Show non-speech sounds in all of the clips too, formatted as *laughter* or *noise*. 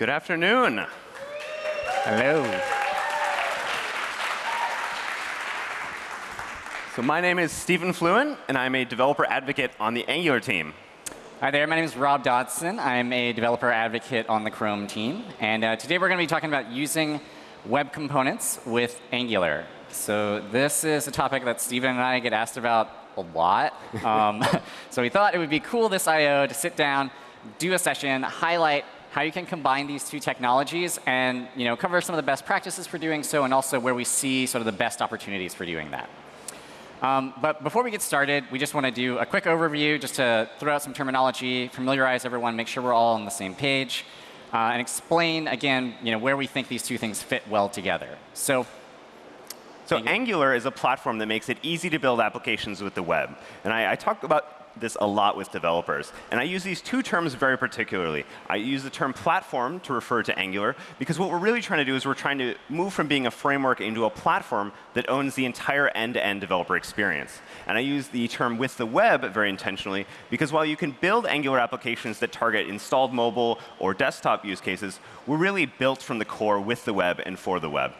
Good afternoon. Hello. So my name is Stephen Fluin, and I'm a developer advocate on the Angular team. Hi there, my name is Rob Dodson. I'm a developer advocate on the Chrome team. And uh, today we're going to be talking about using web components with Angular. So this is a topic that Stephen and I get asked about a lot. *laughs* Um, *laughs* so we thought it would be cool this I.O. to sit down, do a session, highlight how you can combine these two technologies and you know, cover some of the best practices for doing so and also where we see sort of the best opportunities for doing that. Um, but before we get started, we just want to do a quick overview just to throw out some terminology, familiarize everyone, make sure we're all on the same page, uh, and explain, again, you know, where we think these two things fit well together. So so Angular is a platform that makes it easy to build applications with the web. And I, I talk about this a lot with developers. And I use these two terms very particularly. I use the term platform to refer to Angular, because what we're really trying to do is we're trying to move from being a framework into a platform that owns the entire end-to-end -end developer experience. And I use the term with the web very intentionally, because while you can build Angular applications that target installed mobile or desktop use cases, we're really built from the core with the web and for the web.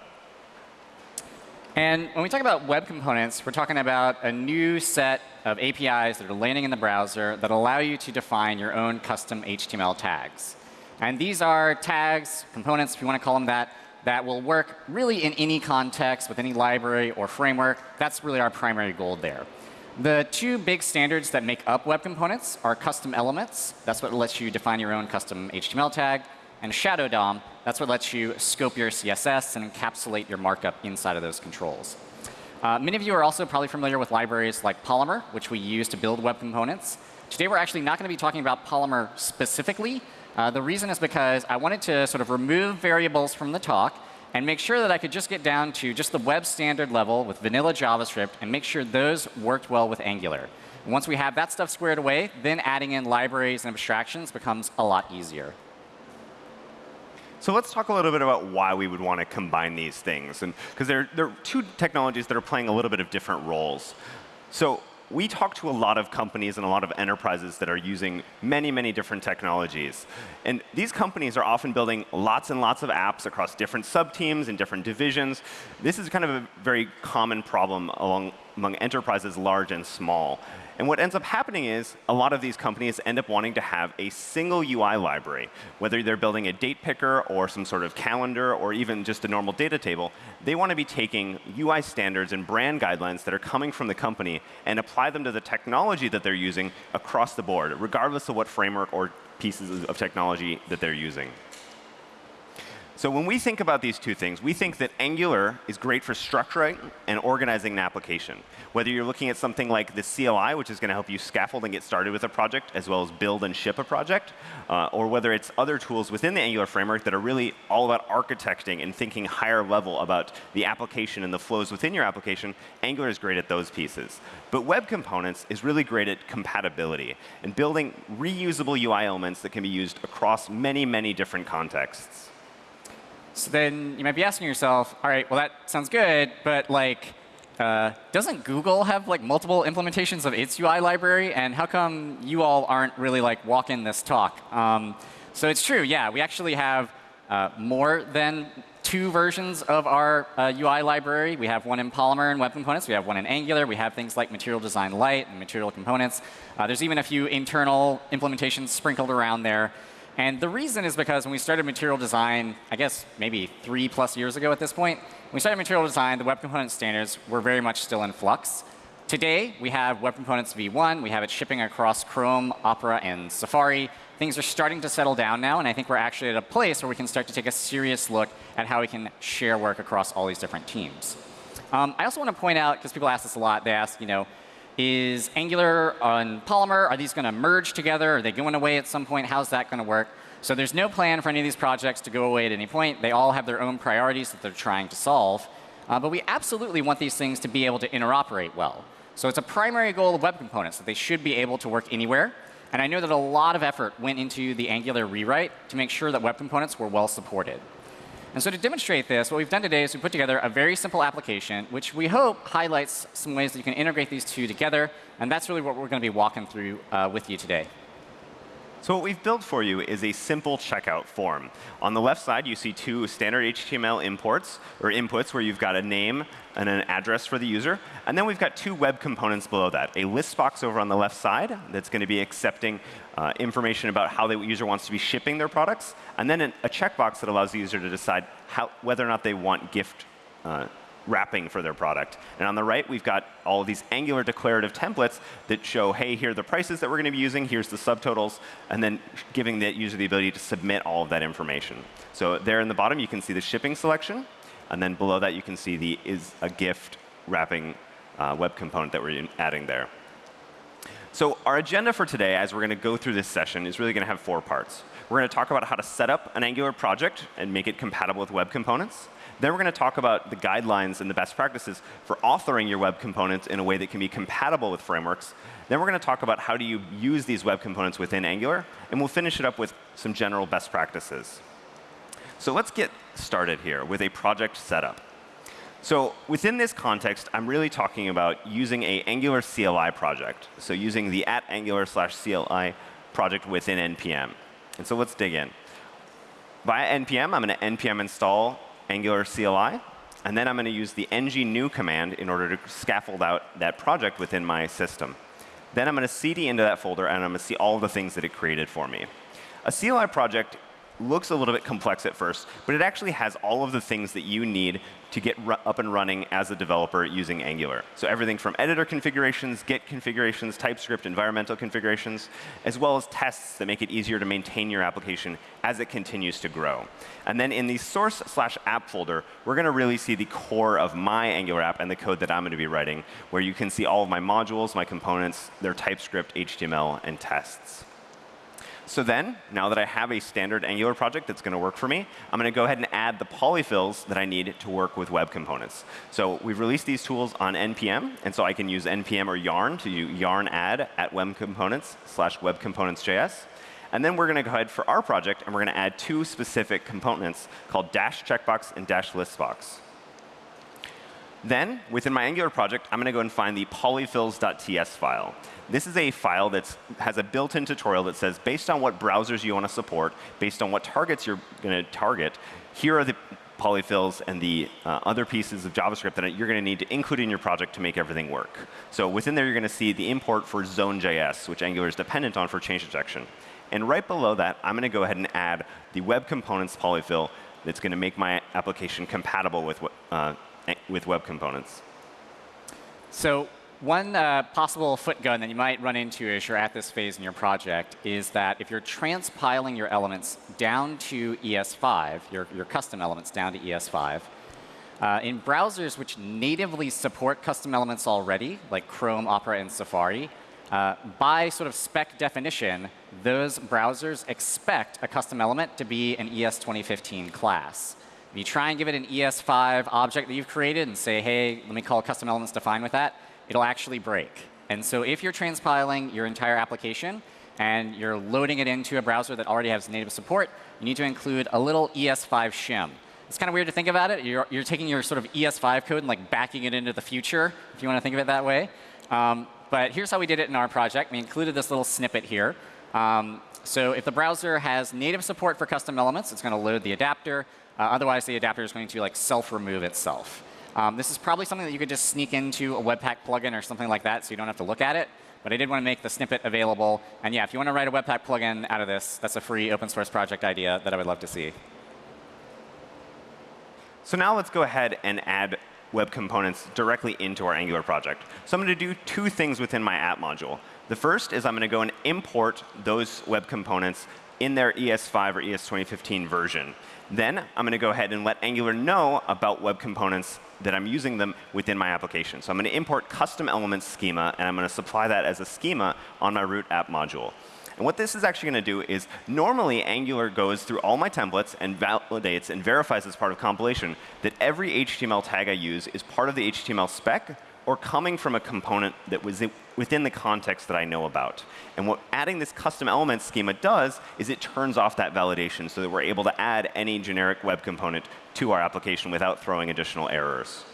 And when we talk about web components, we're talking about a new set of APIs that are landing in the browser that allow you to define your own custom HTML tags. And these are tags, components, if you want to call them that, that will work really in any context with any library or framework. That's really our primary goal there. The two big standards that make up web components are custom elements. That's what lets you define your own custom HTML tag and Shadow DOM, that's what lets you scope your CSS and encapsulate your markup inside of those controls. Uh, many of you are also probably familiar with libraries like Polymer, which we use to build web components. Today we're actually not going to be talking about Polymer specifically. Uh, the reason is because I wanted to sort of remove variables from the talk and make sure that I could just get down to just the web standard level with vanilla JavaScript and make sure those worked well with Angular. Once we have that stuff squared away, then adding in libraries and abstractions becomes a lot easier. So let's talk a little bit about why we would want to combine these things. and Because there, there are two technologies that are playing a little bit of different roles. So we talk to a lot of companies and a lot of enterprises that are using many, many different technologies. And these companies are often building lots and lots of apps across different sub-teams and different divisions. This is kind of a very common problem along, among enterprises large and small. And what ends up happening is a lot of these companies end up wanting to have a single UI library. Whether they're building a date picker or some sort of calendar or even just a normal data table, they want to be taking UI standards and brand guidelines that are coming from the company and apply them to the technology that they're using across the board, regardless of what framework or pieces of technology that they're using. So when we think about these two things, we think that Angular is great for structuring and organizing an application. Whether you're looking at something like the CLI, which is going to help you scaffold and get started with a project, as well as build and ship a project, uh, or whether it's other tools within the Angular framework that are really all about architecting and thinking higher level about the application and the flows within your application, Angular is great at those pieces. But Web Components is really great at compatibility and building reusable UI elements that can be used across many, many different contexts. So then you might be asking yourself, all right, well, that sounds good, but like, uh, doesn't Google have like multiple implementations of its UI library? And how come you all aren't really like walking this talk? Um, so it's true, yeah, we actually have uh, more than two versions of our uh, UI library. We have one in Polymer and Web Components. We have one in Angular. We have things like Material Design Lite and Material Components. Uh, there's even a few internal implementations sprinkled around there. And the reason is because when we started material design, I guess maybe three plus years ago at this point, when we started material design, the web component standards were very much still in flux. Today, we have Web Components v1. We have it shipping across Chrome, Opera, and Safari. Things are starting to settle down now, and I think we're actually at a place where we can start to take a serious look at how we can share work across all these different teams. Um, I also want to point out, because people ask this a lot, they ask, you know, is Angular on Polymer, are these going to merge together? Are they going away at some point? How's that going to work? So there's no plan for any of these projects to go away at any point. They all have their own priorities that they're trying to solve. Uh, but we absolutely want these things to be able to interoperate well. So it's a primary goal of web components that they should be able to work anywhere. And I know that a lot of effort went into the Angular rewrite to make sure that web components were well supported. And so to demonstrate this, what we've done today is we put together a very simple application, which we hope highlights some ways that you can integrate these two together. And that's really what we're going to be walking through uh, with you today. So what we've built for you is a simple checkout form. On the left side, you see two standard HTML imports or inputs where you've got a name and an address for the user. And then we've got two web components below that. A list box over on the left side that's going to be accepting uh, information about how the user wants to be shipping their products. And then a checkbox that allows the user to decide how, whether or not they want gift uh, wrapping for their product. And on the right, we've got all of these Angular declarative templates that show, hey, here are the prices that we're going to be using, here's the subtotals, and then giving the user the ability to submit all of that information. So there in the bottom, you can see the shipping selection, and then below that, you can see the is a gift wrapping uh, web component that we're adding there. So our agenda for today, as we're going to go through this session, is really going to have four parts. We're going to talk about how to set up an Angular project and make it compatible with web components. Then we're going to talk about the guidelines and the best practices for authoring your web components in a way that can be compatible with frameworks. Then we're going to talk about how do you use these web components within Angular. And we'll finish it up with some general best practices. So let's get started here with a project setup. So within this context, I'm really talking about using a Angular CLI project. So using the at Angular slash CLI project within NPM. And so let's dig in. Via NPM, I'm going to npm install Angular CLI. And then I'm going to use the ng new command in order to scaffold out that project within my system. Then I'm going to cd into that folder, and I'm going to see all the things that it created for me. A CLI project looks a little bit complex at first, but it actually has all of the things that you need to get up and running as a developer using Angular. So everything from editor configurations, Git configurations, TypeScript, environmental configurations, as well as tests that make it easier to maintain your application as it continues to grow. And then in the source slash app folder, we're going to really see the core of my Angular app and the code that I'm going to be writing, where you can see all of my modules, my components, their TypeScript, HTML, and tests. So then, now that I have a standard Angular project that's going to work for me, I'm going to go ahead and add the polyfills that I need to work with web components. So we've released these tools on NPM, and so I can use NPM or yarn to do yarn add at web components slash web. And then we're going to go ahead for our project, and we're going to add two specific components called dash checkbox and dash listbox. Then, within my Angular project, I'm going to go and find the polyfills.ts file. This is a file that has a built-in tutorial that says, based on what browsers you want to support, based on what targets you're going to target, here are the polyfills and the uh, other pieces of JavaScript that you're going to need to include in your project to make everything work. So within there, you're going to see the import for Zone.js, which Angular is dependent on for change detection. And right below that, I'm going to go ahead and add the web components polyfill that's going to make my application compatible with uh, with web components. So one uh, possible footgun that you might run into as you're at this phase in your project is that if you're transpiling your elements down to ES5, your, your custom elements down to ES5, uh, in browsers which natively support custom elements already, like Chrome, Opera, and Safari, uh, by sort of spec definition, those browsers expect a custom element to be an ES 2015 class. If you try and give it an ES5 object that you've created and say, hey, let me call custom elements defined with that, it'll actually break. And so if you're transpiling your entire application and you're loading it into a browser that already has native support, you need to include a little ES5 shim. It's kind of weird to think about it. You're, you're taking your sort of ES5 code and like backing it into the future, if you want to think of it that way. Um, but here's how we did it in our project. We included this little snippet here. Um, so if the browser has native support for custom elements, it's going to load the adapter. Uh, otherwise, the adapter is going to like self-remove itself. Um, this is probably something that you could just sneak into a Webpack plugin or something like that so you don't have to look at it. But I did want to make the snippet available. And yeah, if you want to write a Webpack plugin out of this, that's a free open source project idea that I would love to see. So now let's go ahead and add web components directly into our Angular project. So I'm going to do two things within my app module. The first is I'm going to go and import those web components in their ES5 or ES 2015 version. Then I'm going to go ahead and let Angular know about web components that I'm using them within my application. So I'm going to import custom elements schema, and I'm going to supply that as a schema on my root app module. And what this is actually going to do is normally Angular goes through all my templates and validates and verifies as part of compilation that every HTML tag I use is part of the HTML spec or coming from a component that was within the context that I know about. And what adding this custom element schema does is it turns off that validation so that we're able to add any generic web component to our application without throwing additional errors.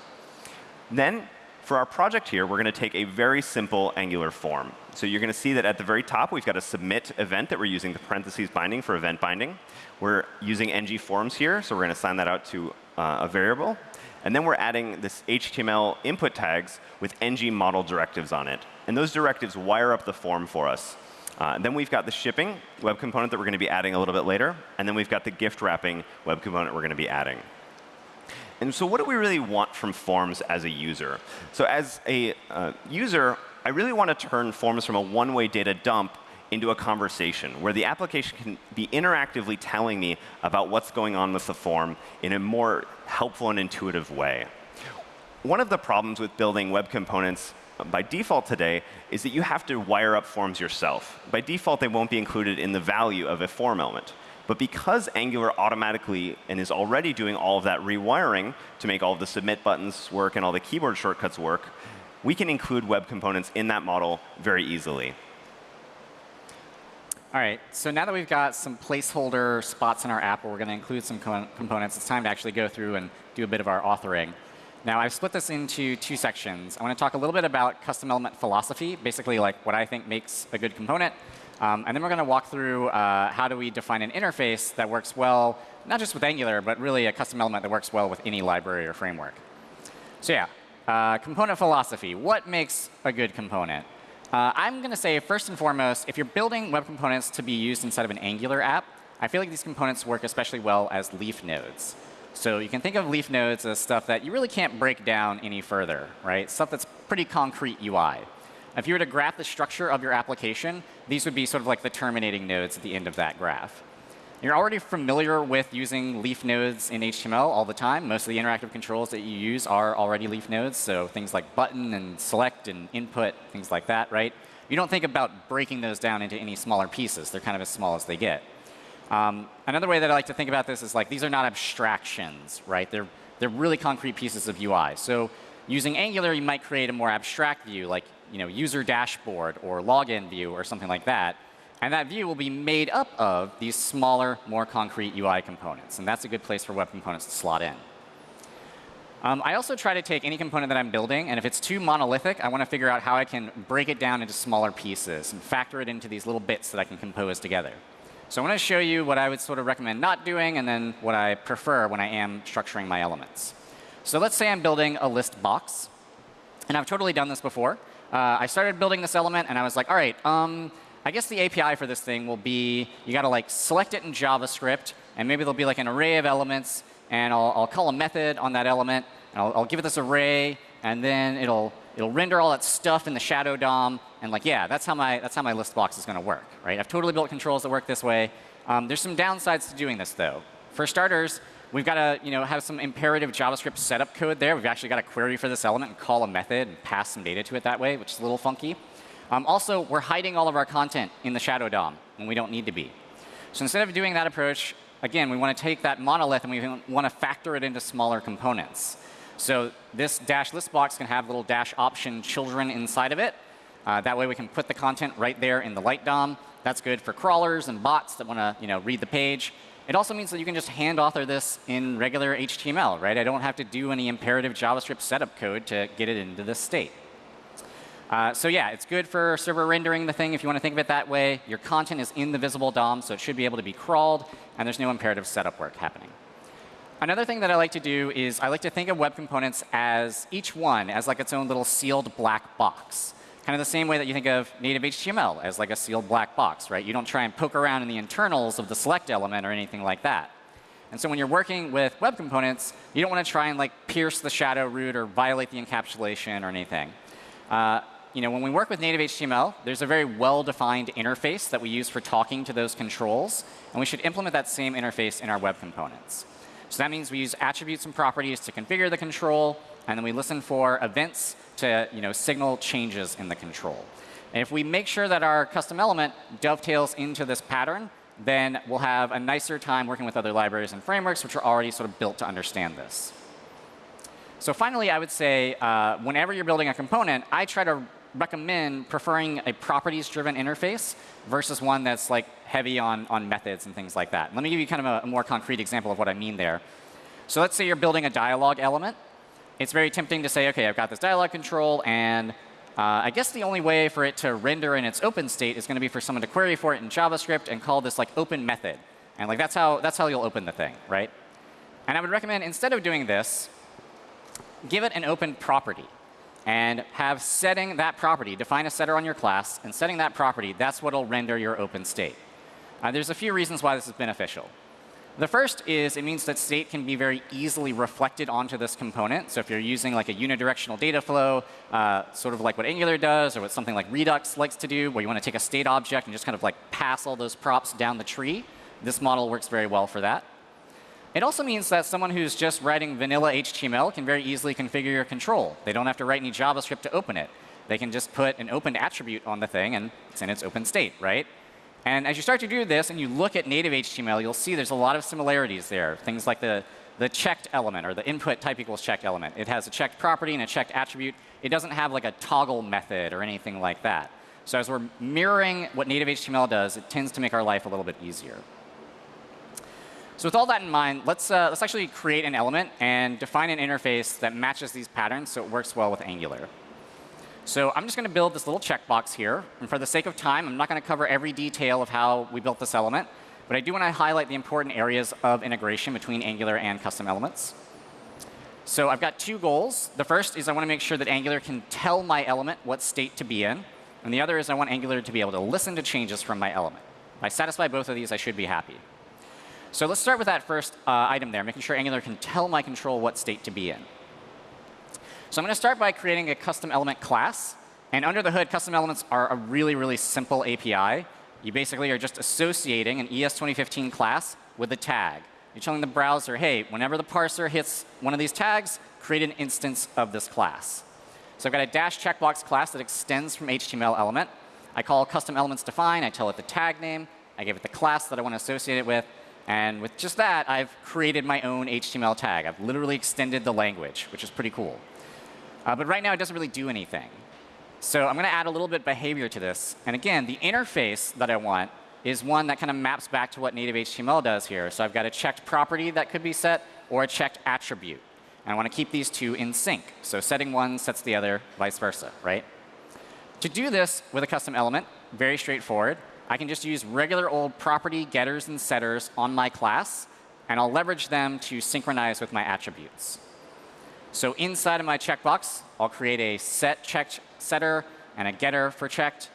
Then for our project here, we're going to take a very simple Angular form. So you're going to see that at the very top, we've got a submit event that we're using the parentheses binding for event binding. We're using ng forms here, so we're going to assign that out to uh, a variable. And then we're adding this HTML input tags with ng model directives on it. And those directives wire up the form for us. Uh, then we've got the shipping web component that we're going to be adding a little bit later. And then we've got the gift wrapping web component we're going to be adding. And so what do we really want from Forms as a user? So as a uh, user, I really want to turn Forms from a one-way data dump into a conversation where the application can be interactively telling me about what's going on with the form in a more helpful and intuitive way. One of the problems with building web components by default today is that you have to wire up forms yourself. By default, they won't be included in the value of a form element. But because Angular automatically and is already doing all of that rewiring to make all of the submit buttons work and all the keyboard shortcuts work, we can include web components in that model very easily. All right, so now that we've got some placeholder spots in our app where we're going to include some components, it's time to actually go through and do a bit of our authoring. Now, I've split this into two sections. I want to talk a little bit about custom element philosophy, basically like what I think makes a good component. Um, and then we're going to walk through uh, how do we define an interface that works well, not just with Angular, but really a custom element that works well with any library or framework. So yeah, uh, component philosophy. What makes a good component? Uh, I'm going to say, first and foremost, if you're building web components to be used inside of an Angular app, I feel like these components work especially well as leaf nodes. So you can think of leaf nodes as stuff that you really can't break down any further, right? Stuff that's pretty concrete UI. If you were to graph the structure of your application, these would be sort of like the terminating nodes at the end of that graph. You're already familiar with using leaf nodes in HTML all the time. Most of the interactive controls that you use are already leaf nodes, so things like button and select and input, things like that, right? You don't think about breaking those down into any smaller pieces. They're kind of as small as they get. Um, another way that I like to think about this is like these are not abstractions, right? They're, they're really concrete pieces of UI. So using Angular, you might create a more abstract view, like you know, user dashboard or login view or something like that. And that view will be made up of these smaller, more concrete UI components. And that's a good place for web components to slot in. Um, I also try to take any component that I'm building, and if it's too monolithic, I want to figure out how I can break it down into smaller pieces and factor it into these little bits that I can compose together. So I want to show you what I would sort of recommend not doing and then what I prefer when I am structuring my elements. So let's say I'm building a list box. And I've totally done this before. Uh, I started building this element, and I was like, all right, um, I guess the API for this thing will be you got to like select it in JavaScript, and maybe there'll be like an array of elements, and I'll, I'll call a method on that element, and I'll, I'll give it this array, and then it'll it'll render all that stuff in the shadow DOM, and like, yeah, that's how my that's how my list box is going to work, right? I've totally built controls that work this way. Um, there's some downsides to doing this, though. For starters, we've got to you know have some imperative JavaScript setup code there. We've actually got a query for this element and call a method and pass some data to it that way, which is a little funky. Um, also, we're hiding all of our content in the shadow DOM when we don't need to be. So instead of doing that approach, again, we want to take that monolith and we want to factor it into smaller components. So this dash list box can have little dash option children inside of it. Uh, that way we can put the content right there in the light DOM. That's good for crawlers and bots that want to you know, read the page. It also means that you can just hand author this in regular HTML, right? I don't have to do any imperative JavaScript setup code to get it into this state. Uh, so yeah, it's good for server rendering the thing if you want to think of it that way. Your content is in the visible DOM, so it should be able to be crawled, and there's no imperative setup work happening. Another thing that I like to do is I like to think of web components as each one as like its own little sealed black box. Kind of the same way that you think of native HTML as like a sealed black box, right? You don't try and poke around in the internals of the select element or anything like that. And so when you're working with web components, you don't want to try and like pierce the shadow root or violate the encapsulation or anything. Uh, you know, when we work with native HTML, there's a very well-defined interface that we use for talking to those controls, and we should implement that same interface in our web components. So that means we use attributes and properties to configure the control, and then we listen for events to you know, signal changes in the control. And if we make sure that our custom element dovetails into this pattern, then we'll have a nicer time working with other libraries and frameworks which are already sort of built to understand this. So finally, I would say uh, whenever you're building a component, I try to recommend preferring a properties-driven interface versus one that's like heavy on, on methods and things like that. Let me give you kind of a, a more concrete example of what I mean there. So let's say you're building a dialogue element. it's very tempting to say, OK, I've got this dialog control, and uh, I guess the only way for it to render in its open state is going to be for someone to query for it in JavaScript and call this like open method. And like that's how that's how you'll open the thing, right? And I would recommend instead of doing this, give it an open property and have setting that property, define a setter on your class, and setting that property, that's what will render your open state. Uh, there's a few reasons why this is beneficial. The first is it means that state can be very easily reflected onto this component. So if you're using like a unidirectional data flow, uh, sort of like what Angular does or what something like Redux likes to do, where you want to take a state object and just kind of like pass all those props down the tree, this model works very well for that. It also means that someone who's just writing vanilla HTML can very easily configure your control. They don't have to write any JavaScript to open it. They can just put an open attribute on the thing, and it's in its open state, right? And as you start to do this and you look at native HTML, you'll see there's a lot of similarities there. Things like the, the checked element or the input type equals checked element. It has a checked property and a checked attribute. It doesn't have like a toggle method or anything like that. So as we're mirroring what native HTML does, it tends to make our life a little bit easier. So with all that in mind, let's, uh, let's actually create an element and define an interface that matches these patterns so it works well with Angular. So I'm just going to build this little checkbox here. And for the sake of time, I'm not going to cover every detail of how we built this element. But I do want to highlight the important areas of integration between Angular and custom elements. So I've got two goals. The first is I want to make sure that Angular can tell my element what state to be in. And the other is I want Angular to be able to listen to changes from my element. If I satisfy both of these, I should be happy. So let's start with that first uh, item there, making sure Angular can tell my control what state to be in. So I'm going to start by creating a custom element class. And under the hood, custom elements are a really, really simple API. You basically are just associating an ES 2015 class with a tag. You're telling the browser, hey, whenever the parser hits one of these tags, create an instance of this class. So I've got a dash checkbox class that extends from HTML element. I call custom elements define. I tell it the tag name. I give it the class that I want to associate it with. And with just that, I've created my own HTML tag. I've literally extended the language, which is pretty cool. Uh, but right now, it doesn't really do anything. So I'm going to add a little bit of behavior to this. And again, the interface that I want is one that kind of maps back to what native HTML does here. So I've got a checked property that could be set or a checked attribute. And I want to keep these two in sync. So setting one sets the other, vice versa, right? To do this with a custom element, very straightforward. I can just use regular old property getters and setters on my class, and I'll leverage them to synchronize with my attributes. So inside of my checkbox, I'll create a set checked setter and a getter for checked.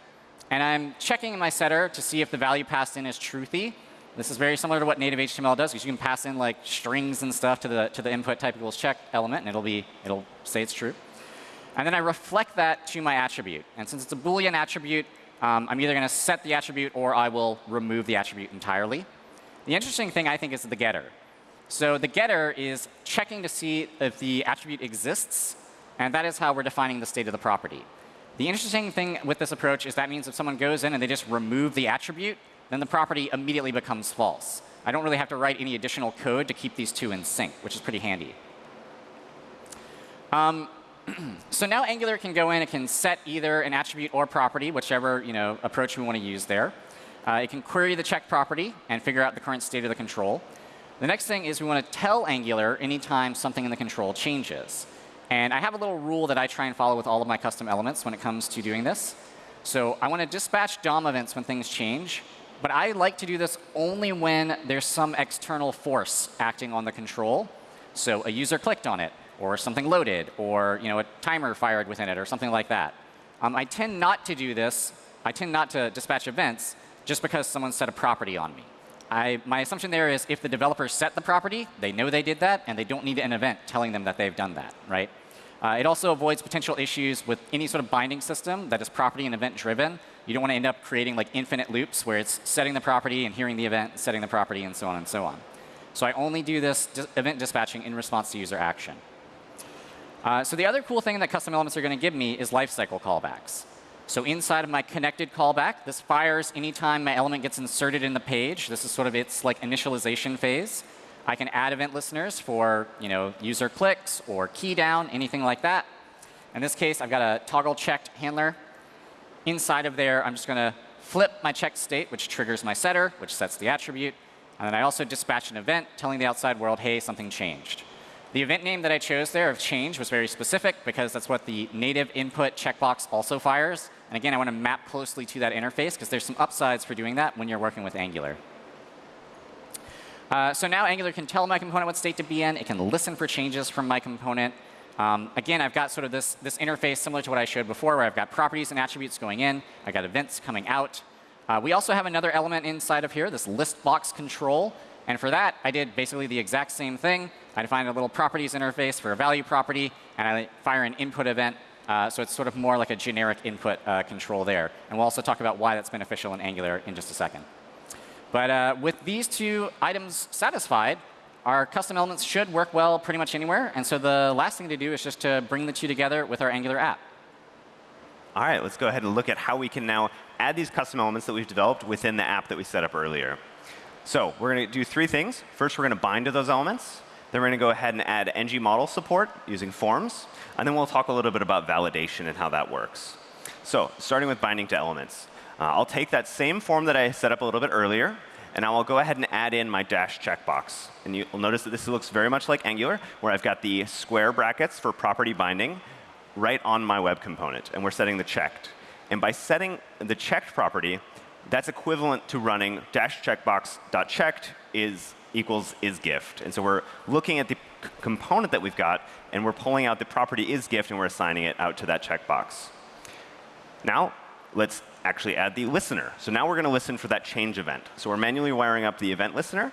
And I'm checking my setter to see if the value passed in is truthy. This is very similar to what native HTML does, because you can pass in like strings and stuff to the to the input type equals check element, and it'll be it'll say it's true. And then I reflect that to my attribute. And since it's a Boolean attribute, um, I'm either going to set the attribute or I will remove the attribute entirely. The interesting thing, I think, is the getter. So the getter is checking to see if the attribute exists, and that is how we're defining the state of the property. The interesting thing with this approach is that means if someone goes in and they just remove the attribute, then the property immediately becomes false. I don't really have to write any additional code to keep these two in sync, which is pretty handy. Um, *clears throat* so now Angular can go in, it can set either an attribute or property, whichever you know, approach we want to use there. Uh, it can query the check property and figure out the current state of the control. The next thing is we want to tell Angular anytime something in the control changes. And I have a little rule that I try and follow with all of my custom elements when it comes to doing this. So I want to dispatch DOM events when things change. But I like to do this only when there's some external force acting on the control. So a user clicked on it, or something loaded, or you know, a timer fired within it, or something like that. Um, I tend not to do this. I tend not to dispatch events just because someone set a property on me. I, my assumption there is if the developer set the property, they know they did that, and they don't need an event telling them that they've done that, right? Uh, it also avoids potential issues with any sort of binding system that is property and event driven. You don't want to end up creating like infinite loops where it's setting the property and hearing the event, setting the property, and so on and so on. So I only do this event dispatching in response to user action. Uh, so the other cool thing that custom elements are going to give me is lifecycle callbacks. So inside of my connected callback, this fires anytime my element gets inserted in the page. This is sort of its like initialization phase. I can add event listeners for you know user clicks or key down, anything like that. In this case, I've got a toggle checked handler. Inside of there, I'm just going to flip my checked state, which triggers my setter, which sets the attribute. And then I also dispatch an event telling the outside world, hey, something changed. The event name that I chose there of change was very specific because that's what the native input checkbox also fires. And again, I want to map closely to that interface because there's some upsides for doing that when you're working with Angular. Uh, so now Angular can tell my component what state to be in. It can listen for changes from my component. Um, again, I've got sort of this, this interface similar to what I showed before, where I've got properties and attributes going in. I've got events coming out. Uh, we also have another element inside of here, this list box control. And for that, I did basically the exact same thing. I define a little properties interface for a value property, and I fire an input event. Uh, so it's sort of more like a generic input uh, control there. And we'll also talk about why that's beneficial in Angular in just a second. But uh, with these two items satisfied, our custom elements should work well pretty much anywhere. And so the last thing to do is just to bring the two together with our Angular app. All right, let's go ahead and look at how we can now add these custom elements that we've developed within the app that we set up earlier. So we're going to do three things. First, we're going to bind to those elements. Then we're going to go ahead and add ng model support using forms. And then we'll talk a little bit about validation and how that works. So starting with binding to elements. Uh, I'll take that same form that I set up a little bit earlier, and I will go ahead and add in my dash checkbox. And you'll notice that this looks very much like Angular, where I've got the square brackets for property binding right on my web component, and we're setting the checked. And by setting the checked property, that's equivalent to running dash checkbox dot checked is equals is gift. And so we're looking at the component that we've got, and we're pulling out the property is gift, and we're assigning it out to that checkbox. Now, let's actually add the listener. So now we're going to listen for that change event. So we're manually wiring up the event listener.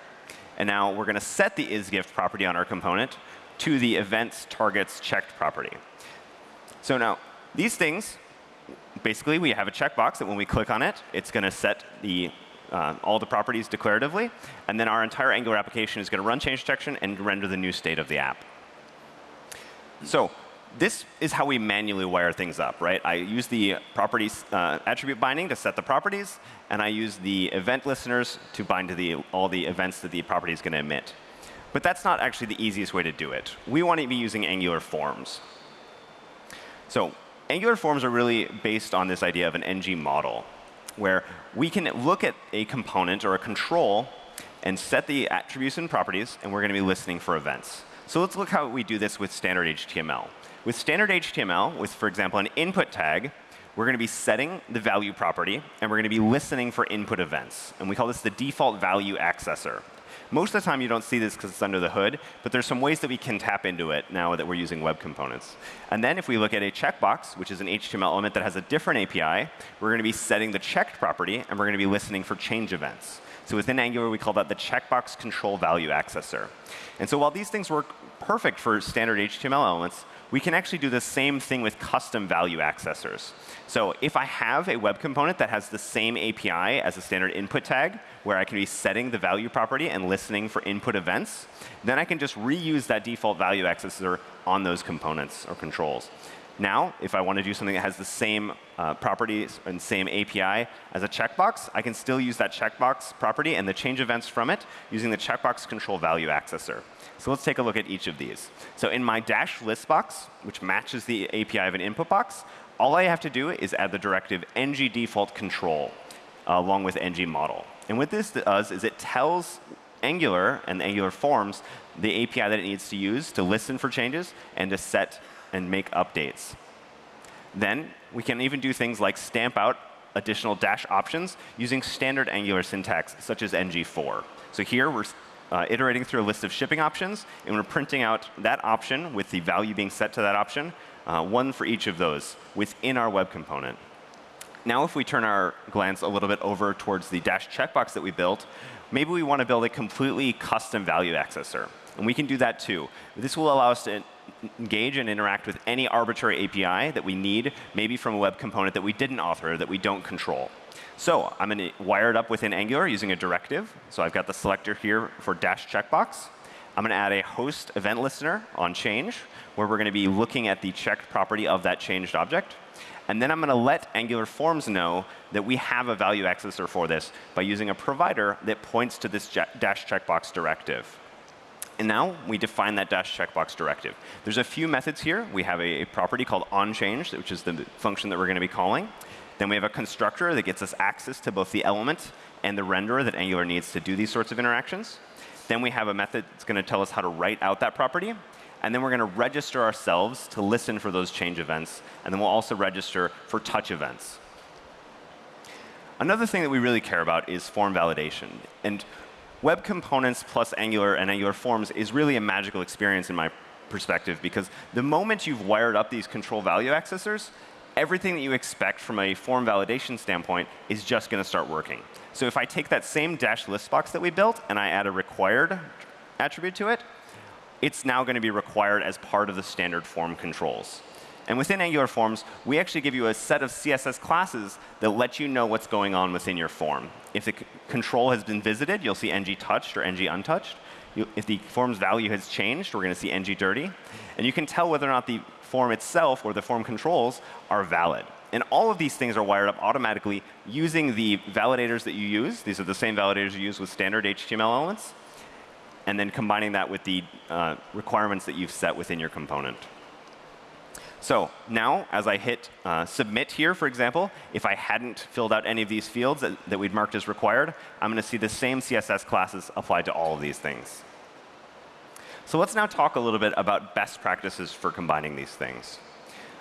And now we're going to set the isGift property on our component to the events targets checked property. So now these things, basically we have a checkbox that when we click on it, it's going to set the uh, all the properties declaratively. And then our entire Angular application is going to run change detection and render the new state of the app. So this is how we manually wire things up, right? I use the properties uh, attribute binding to set the properties, and I use the event listeners to bind to the, all the events that the property is going to emit. But that's not actually the easiest way to do it. We want to be using Angular forms. So Angular forms are really based on this idea of an ng model, where we can look at a component or a control and set the attributes and properties, and we're going to be listening for events. So let's look how we do this with standard HTML. With standard HTML, with, for example, an input tag, we're going to be setting the value property, and we're going to be listening for input events. And we call this the default value accessor. Most of the time, you don't see this because it's under the hood, but there's some ways that we can tap into it now that we're using web components. And then if we look at a checkbox, which is an HTML element that has a different API, we're going to be setting the checked property, and we're going to be listening for change events. So within Angular, we call that the checkbox control value accessor. And so while these things work perfect for standard HTML elements, we can actually do the same thing with custom value accessors. So if I have a web component that has the same API as a standard input tag, where I can be setting the value property and listening for input events, then I can just reuse that default value accessor on those components or controls. Now, if I want to do something that has the same uh, properties and same API as a checkbox, I can still use that checkbox property and the change events from it using the checkbox control value accessor. So let's take a look at each of these. So in my dash list box, which matches the API of an input box, all I have to do is add the directive ng default control uh, along with ng model. And what this does is it tells Angular and Angular forms the API that it needs to use to listen for changes and to set and make updates. Then we can even do things like stamp out additional dash options using standard Angular syntax, such as ngFor. So here we're uh, iterating through a list of shipping options, and we're printing out that option with the value being set to that option, uh, one for each of those within our web component. Now if we turn our glance a little bit over towards the dash checkbox that we built, maybe we want to build a completely custom value accessor. And we can do that too. This will allow us to engage and interact with any arbitrary API that we need, maybe from a web component that we didn't author, that we don't control. So I'm going to wire it up within Angular using a directive. So I've got the selector here for dash checkbox. I'm going to add a host event listener on change, where we're going to be looking at the checked property of that changed object. And then I'm going to let Angular Forms know that we have a value accessor for this by using a provider that points to this dash checkbox directive. And now we define that dash checkbox directive. There's a few methods here. We have a, property called onChange, which is the function that we're going to be calling. Then we have a constructor that gets us access to both the element and the renderer that Angular needs to do these sorts of interactions. Then we have a method that's going to tell us how to write out that property. And then we're going to register ourselves to listen for those change events. And then we'll also register for touch events. Another thing that we really care about is form validation. And Web Components plus Angular and Angular Forms is really a magical experience in my perspective because the moment you've wired up these control value accessors, everything that you expect from a form validation standpoint is just going to start working. So if I take that same dash list box that we built and I add a required attribute to it, it's now going to be required as part of the standard form controls. And within Angular Forms, we actually give you a set of CSS classes that let you know what's going on within your form. If the control has been visited, you'll see ng touched or ng untouched. If the form's value has changed, we're going to see ng dirty. And you can tell whether or not the form itself or the form controls are valid. And all of these things are wired up automatically using the validators that you use. These are the same validators you use with standard HTML elements. And then combining that with the uh, requirements that you've set within your component. So now, as I hit uh, submit here, for example, if I hadn't filled out any of these fields that, that we'd marked as required, I'm going to see the same CSS classes applied to all of these things. So let's now talk a little bit about best practices for combining these things.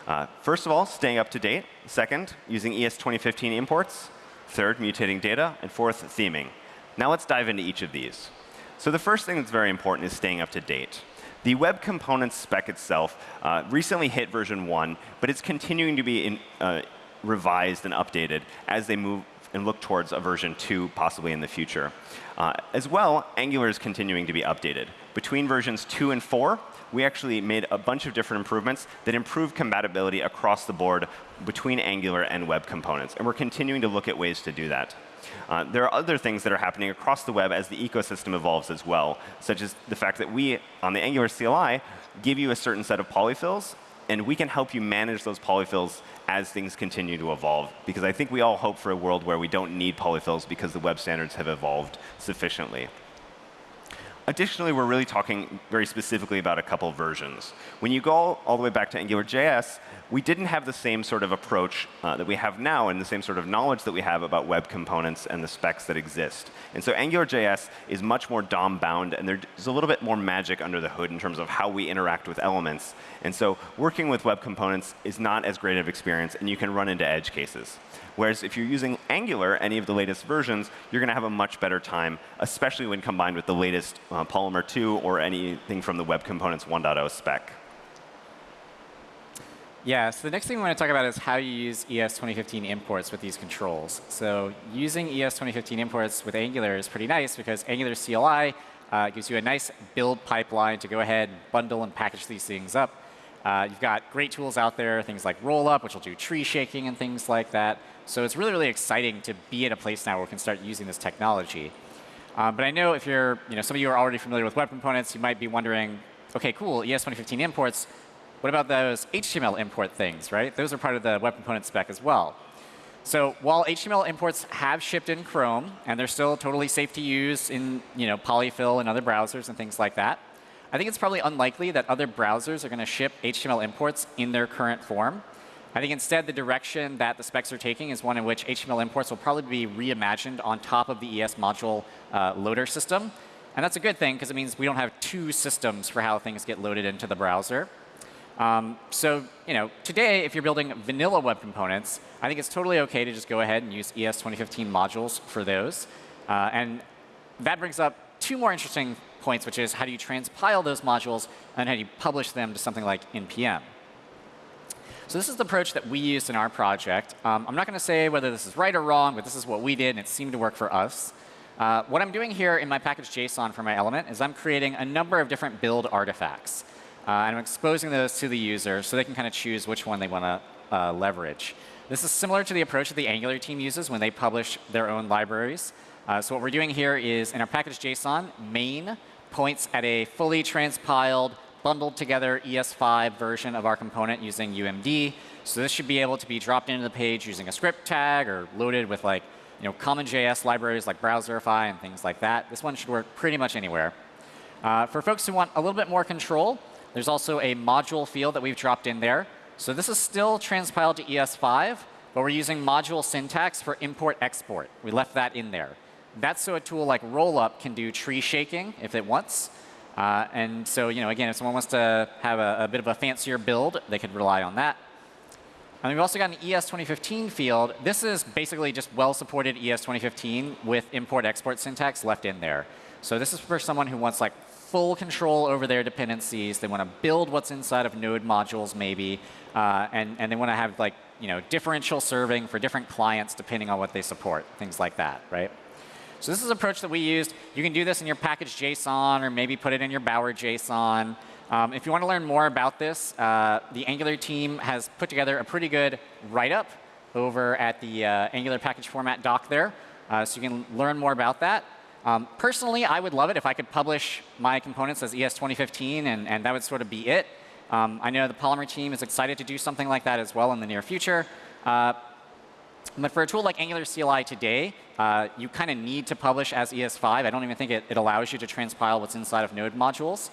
Uh, first of all, staying up to date. Second, using ES 2015 imports. Third, mutating data. And fourth, theming. Now let's dive into each of these. So the first thing that's very important is staying up to date. The web components spec itself uh, recently hit version 1, but it's continuing to be in, uh, revised and updated as they move and look towards a version 2 possibly in the future. Uh, as well, Angular is continuing to be updated. Between versions 2 and 4, we actually made a bunch of different improvements that improve compatibility across the board between Angular and web components. And we're continuing to look at ways to do that. Uh, there are other things that are happening across the web as the ecosystem evolves as well, such as the fact that we, on the Angular CLI, give you a certain set of polyfills, and we can help you manage those polyfills as things continue to evolve. Because I think we all hope for a world where we don't need polyfills because the web standards have evolved sufficiently. Additionally, we're really talking very specifically about a couple versions. When you go all the way back to AngularJS, we didn't have the same sort of approach uh, that we have now and the same sort of knowledge that we have about web components and the specs that exist. And so AngularJS is much more DOM bound, and there's a little bit more magic under the hood in terms of how we interact with elements. And so working with web components is not as great of experience, and you can run into edge cases. Whereas if you're using Angular, any of the latest versions, you're going to have a much better time, especially when combined with the latest uh, Polymer 2 or anything from the Web Components 1.0 spec. Yeah, so the next thing we want to talk about is how you use ES 2015 imports with these controls. So using ES 2015 imports with Angular is pretty nice because Angular CLI uh, gives you a nice build pipeline to go ahead, bundle, and package these things up. Uh, you've got great tools out there, things like Rollup, which will do tree shaking and things like that. So it's really, really exciting to be in a place now where we can start using this technology. Um, but I know if you're, you know, some of you are already familiar with web components, you might be wondering, OK, cool, ES 2015 imports, what about those HTML import things, right? Those are part of the web component spec as well. So while HTML imports have shipped in Chrome, and they're still totally safe to use in you know, Polyfill and other browsers and things like that, I think it's probably unlikely that other browsers are going to ship HTML imports in their current form. I think instead the direction that the specs are taking is one in which HTML imports will probably be reimagined on top of the ES module uh, loader system. And that's a good thing because it means we don't have two systems for how things get loaded into the browser. Um, so you know, today, if you're building vanilla web components, I think it's totally OK to just go ahead and use ES 2015 modules for those. Uh, and that brings up two more interesting points, which is how do you transpile those modules and how do you publish them to something like NPM. So this is the approach that we used in our project. Um, I'm not going to say whether this is right or wrong, but this is what we did, and it seemed to work for us. Uh, what I'm doing here in my package JSON for my element is I'm creating a number of different build artifacts. Uh, and I'm exposing those to the user so they can kind of choose which one they want to uh, leverage. This is similar to the approach that the Angular team uses when they publish their own libraries. Uh, so what we're doing here is in our package JSON, main points at a fully transpiled, bundled together ES5 version of our component using UMD. So this should be able to be dropped into the page using a script tag or loaded with like you know, common JS libraries like Browserify and things like that. This one should work pretty much anywhere. Uh, for folks who want a little bit more control, there's also a module field that we've dropped in there. So this is still transpiled to ES5, but we're using module syntax for import-export. We left that in there. That's so a tool like Rollup can do tree shaking if it wants. Uh, and so, you know, again, if someone wants to have a, a bit of a fancier build, they could rely on that. And we've also got an ES 2015 field. This is basically just well-supported ES 2015 with import-export syntax left in there. So this is for someone who wants like full control over their dependencies. They want to build what's inside of node modules maybe, uh, and, and they want to have like you know, differential serving for different clients depending on what they support, things like that, right? So this is an approach that we used. You can do this in your package JSON or maybe put it in your Bower JSON. Um, if you want to learn more about this, uh, the Angular team has put together a pretty good write-up over at the uh, Angular package format doc there. Uh, so you can learn more about that. Um, personally, I would love it if I could publish my components as ES 2015, and, and that would sort of be it. Um, I know the Polymer team is excited to do something like that as well in the near future. Uh, but for a tool like Angular CLI today, uh, you kind of need to publish as ES5. I don't even think it, it, allows you to transpile what's inside of node modules.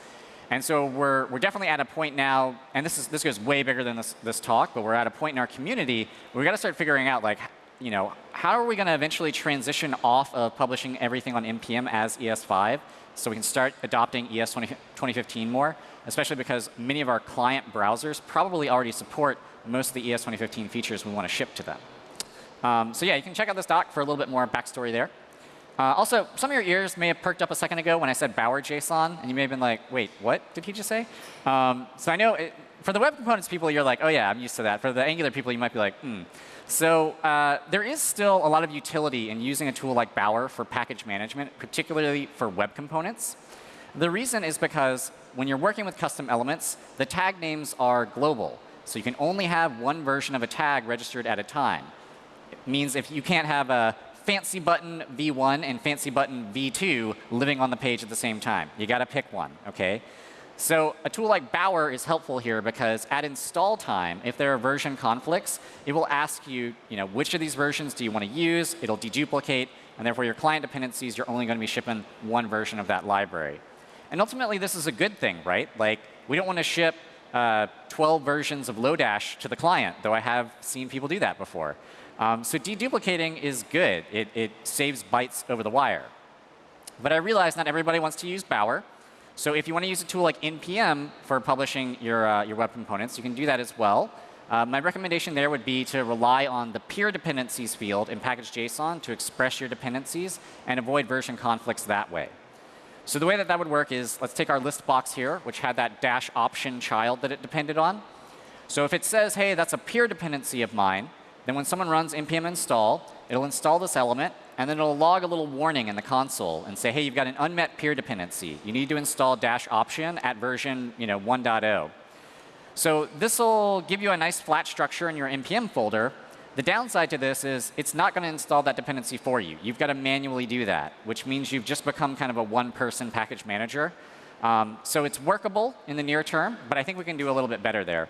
And so we're, we're definitely at a point now, and this, is, this goes way bigger than this, this talk, but we're at a point in our community where we've got to start figuring out, like, you know, how are we going to eventually transition off of publishing everything on NPM as ES5 so we can start adopting ES 20, 2015 more, especially because many of our client browsers probably already support most of the ES 2015 features we want to ship to them. Um, so yeah, you can check out this doc for a little bit more backstory there. Uh, also, some of your ears may have perked up a second ago when I said Bower JSON, and you may have been like, wait, what did he just say? Um, so I know it, for the web components people, you're like, oh yeah, I'm used to that. For the Angular people, you might be like, hmm. So uh, there is still a lot of utility in using a tool like Bower for package management, particularly for web components. The reason is because when you're working with custom elements, the tag names are global. So you can only have one version of a tag registered at a time. It means if you can't have a fancy button v1 and fancy button v2 living on the page at the same time. You got to pick one, OK? So a tool like Bower is helpful here because at install time, if there are version conflicts, it will ask you, you know, which of these versions do you want to use? It'll deduplicate. And therefore, your client dependencies, you're only going to be shipping one version of that library. And ultimately, this is a good thing, right? Like, we don't want to ship uh, 12 versions of Lodash to the client, though I have seen people do that before. Um, so deduplicating is good. It, it saves bytes over the wire. But I realize not everybody wants to use Bower. So if you want to use a tool like NPM for publishing your, uh, your web components, you can do that as well. Uh, my recommendation there would be to rely on the peer dependencies field in package.json to express your dependencies and avoid version conflicts that way. So the way that that would work is, let's take our list box here, which had that dash option child that it depended on. So if it says, hey, that's a peer dependency of mine, then when someone runs npm install, it'll install this element, and then it'll log a little warning in the console and say, hey, you've got an unmet peer dependency. You need to install dash option at version you know, 1.0. So this will give you a nice flat structure in your npm folder. The downside to this is it's not going to install that dependency for you. You've got to manually do that, which means you've just become kind of a one-person package manager. Um, so it's workable in the near term, but I think we can do a little bit better there.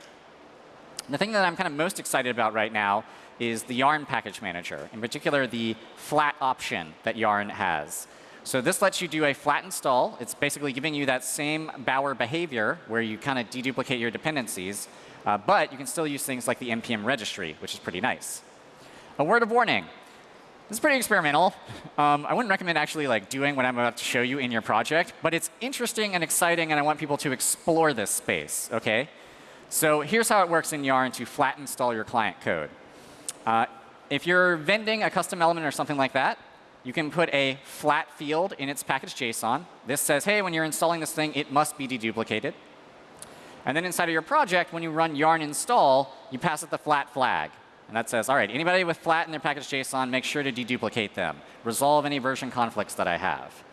The thing that I'm kind of most excited about right now is the Yarn package manager, in particular the flat option that Yarn has. So this lets you do a flat install. It's basically giving you that same Bower behavior where you kind of deduplicate your dependencies, uh, but you can still use things like the npm registry, which is pretty nice. A word of warning. This is pretty experimental. Um, I wouldn't recommend actually like doing what I'm about to show you in your project, but it's interesting and exciting, and I want people to explore this space. Okay? So here's how it works in Yarn to flat install your client code. Uh, if you're vending a custom element or something like that, you can put a flat field in its package JSON. This says, hey, when you're installing this thing, it must be deduplicated. And then inside of your project, when you run yarn install, you pass it the flat flag. And that says, all right, anybody with flat in their package JSON, make sure to deduplicate them. Resolve any version conflicts that I have.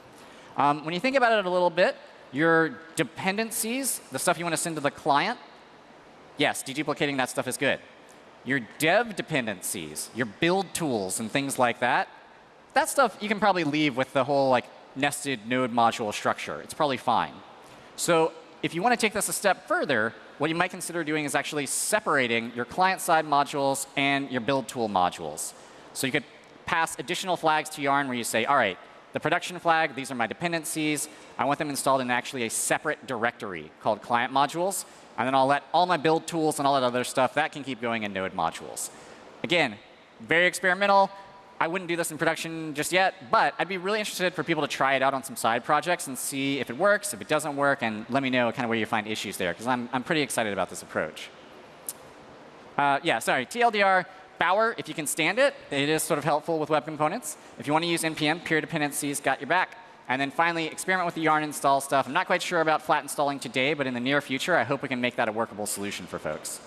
Um, when you think about it a little bit, your dependencies, the stuff you want to send to the client, yes, deduplicating that stuff is good your dev dependencies, your build tools and things like that, that stuff you can probably leave with the whole like nested node module structure. It's probably fine. So if you want to take this a step further, what you might consider doing is actually separating your client-side modules and your build tool modules. So you could pass additional flags to Yarn where you say, all right, the production flag, these are my dependencies. I want them installed in actually a separate directory called client modules. And then I'll let all my build tools and all that other stuff, that can keep going in node modules. Again, very experimental. I wouldn't do this in production just yet, but I'd be really interested for people to try it out on some side projects and see if it works, if it doesn't work, and let me know kind of where you find issues there, because I'm, I'm pretty excited about this approach. Uh, yeah, sorry, TLDR, Bower, if you can stand it, it is sort of helpful with web components. If you want to use NPM, peer dependencies got your back. And then finally, experiment with the yarn install stuff. I'm not quite sure about flat installing today, but in the near future, I hope we can make that a workable solution for folks.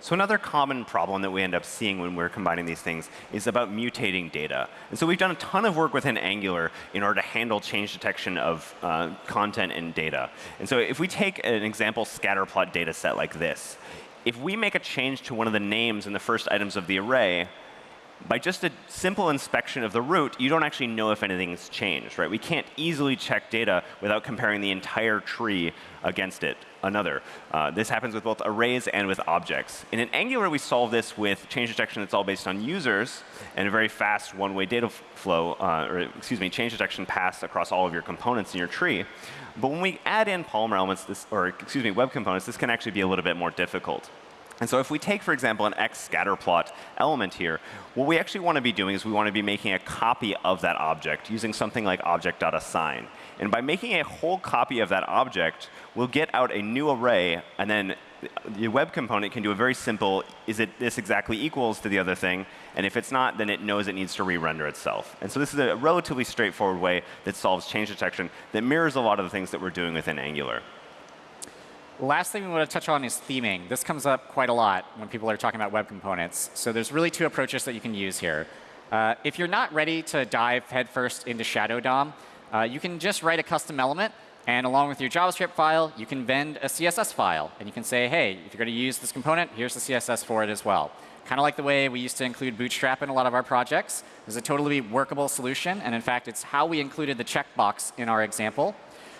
So another common problem that we end up seeing when we're combining these things is about mutating data. And so we've done a ton of work within Angular in order to handle change detection of uh, content and data. And so if we take an example scatterplot data set like this, if we make a change to one of the names in the first items of the array, by just a simple inspection of the root, you don't actually know if anything's changed, right? We can't easily check data without comparing the entire tree against it, another. Uh, this happens with both arrays and with objects. And in Angular, we solve this with change detection that's all based on users and a very fast one-way data flow, uh, or excuse me, change detection pass across all of your components in your tree. But when we add in Polymer elements, this, or excuse me, web components, this can actually be a little bit more difficult. And so if we take, for example, an x scatterplot element here, what we actually want to be doing is we want to be making a copy of that object using something like object.assign. And by making a whole copy of that object, we'll get out a new array, and then the web component can do a very simple, is it this exactly equals to the other thing? And if it's not, then it knows it needs to re-render itself. And so this is a relatively straightforward way that solves change detection that mirrors a lot of the things that we're doing within Angular. Last thing we want to touch on is theming. This comes up quite a lot when people are talking about web components. So there's really two approaches that you can use here. Uh, if you're not ready to dive headfirst into Shadow DOM, uh, you can just write a custom element. And along with your JavaScript file, you can vend a CSS file. And you can say, hey, if you're going to use this component, here's the CSS for it as well. Kind of like the way we used to include Bootstrap in a lot of our projects. It's a totally workable solution. And in fact, it's how we included the checkbox in our example.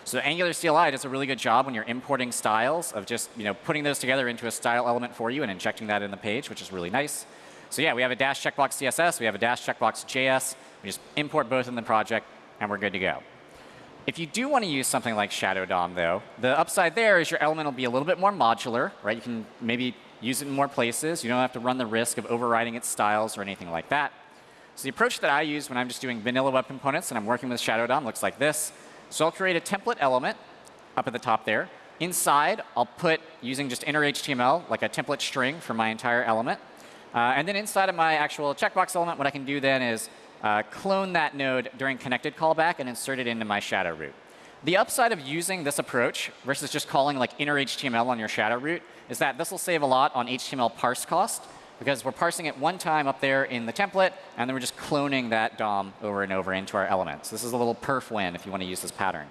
So Angular CLI does a really good job when you're importing styles of just you know putting those together into a style element for you and injecting that in the page, which is really nice. So yeah, we have a dash checkbox CSS, we have a dash checkbox JS. We just import both in the project, and we're good to go. If you do want to use something like Shadow DOM, though, the upside there is your element will be a little bit more modular, right? You can maybe use it in more places. You don't have to run the risk of overriding its styles or anything like that. So the approach that I use when I'm just doing vanilla web components and I'm working with Shadow DOM looks like this. So I'll create a template element up at the top there. Inside, I'll put, using just inner HTML, like a template string for my entire element. Uh, and then inside of my actual checkbox element, what I can do then is uh, clone that node during connected callback and insert it into my shadow root. The upside of using this approach versus just calling like inner HTML on your shadow root is that this will save a lot on HTML parse cost because we're parsing it one time up there in the template, and then we're just cloning that DOM over and over into our elements. This is a little perf win if you want to use this pattern.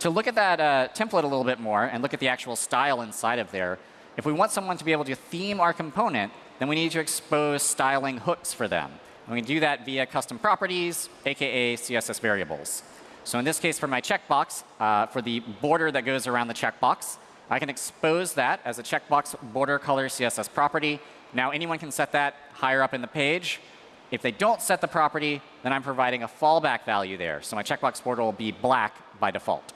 To look at that uh, template a little bit more and look at the actual style inside of there, if we want someone to be able to theme our component, then we need to expose styling hooks for them. And we can do that via custom properties, aka CSS variables. So in this case, for my checkbox, uh, for the border that goes around the checkbox, I can expose that as a checkbox border color CSS property. Now anyone can set that higher up in the page. If they don't set the property, then I'm providing a fallback value there. So my checkbox border will be black by default.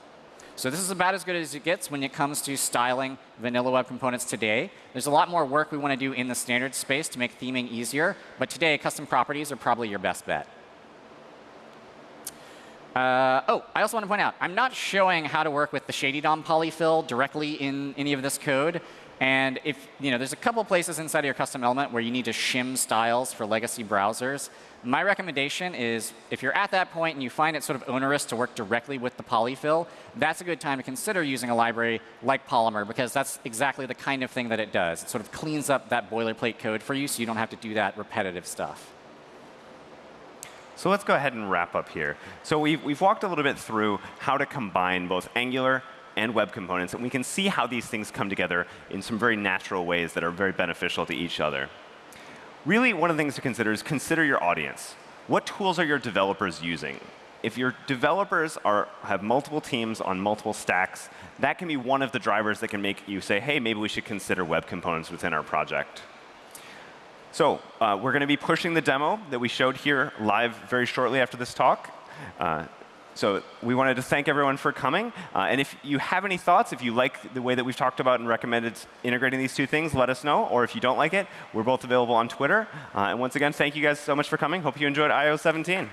So this is about as good as it gets when it comes to styling vanilla web components today. There's a lot more work we want to do in the standard space to make theming easier. But today, custom properties are probably your best bet. Uh, oh, I also want to point out, I'm not showing how to work with the Shady DOM polyfill directly in any of this code. And if you know, there's a couple places inside of your custom element where you need to shim styles for legacy browsers. My recommendation is if you're at that point and you find it sort of onerous to work directly with the polyfill, that's a good time to consider using a library like Polymer because that's exactly the kind of thing that it does. It sort of cleans up that boilerplate code for you so you don't have to do that repetitive stuff. So let's go ahead and wrap up here. So we've, we've walked a little bit through how to combine both Angular and web components, and we can see how these things come together in some very natural ways that are very beneficial to each other. Really, one of the things to consider is consider your audience. What tools are your developers using? If your developers are, have multiple teams on multiple stacks, that can be one of the drivers that can make you say, hey, maybe we should consider web components within our project. So uh, we're going to be pushing the demo that we showed here live very shortly after this talk. Uh, So we wanted to thank everyone for coming. Uh, and if you have any thoughts, if you like the way that we've talked about and recommended integrating these two things, let us know. Or if you don't like it, we're both available on Twitter. Uh, and once again, thank you guys so much for coming. Hope you enjoyed IO 17.